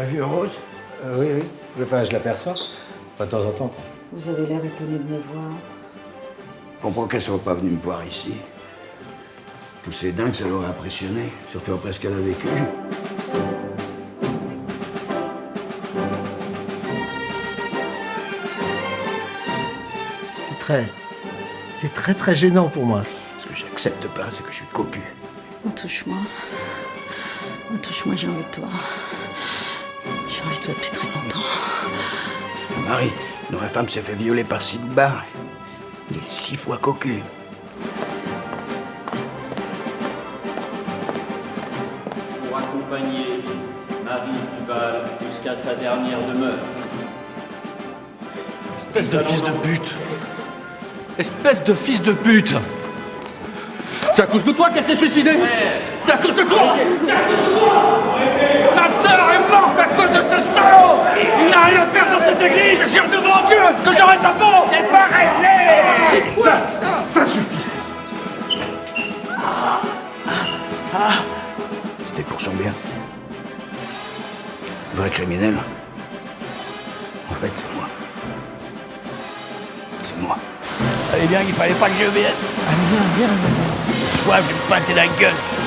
vu Rose Euh, oui, oui. Enfin, je l'aperçois. Enfin, de temps en temps. Vous avez l'air étonné de me voir. Je comprends qu'elle soit pas venue me voir ici. Tous ces dingues, ça l'aurait impressionné, surtout après ce qu'elle a vécu. C'est très. C'est très très gênant pour moi. Ce que j'accepte pas, c'est que je suis cocu. Oh, touche-moi. Oh, touche-moi, j'ai envie de toi. De toi depuis très longtemps. Marie, vraie femme s'est fait violer par Sidbar. Il est six fois cocu. pour accompagner Marie Duval jusqu'à sa dernière demeure. Espèce de fils de pute Espèce de fils de pute C'est à cause de toi qu'elle s'est suicidée C'est à cause de toi C'est à cause de toi La sœur est morte à cause de ce salaud Il n'a rien à église Je jure devant Dieu que j'aurai sa peau C'est pas réglé Ça, ça suffit C'était pour son bien. Vrai criminel. En fait, c'est moi. C'est moi. Allez bien qu'il fallait pas que je vienne. Allez, viens, viens. Ce soir, je vais me pâter la gueule.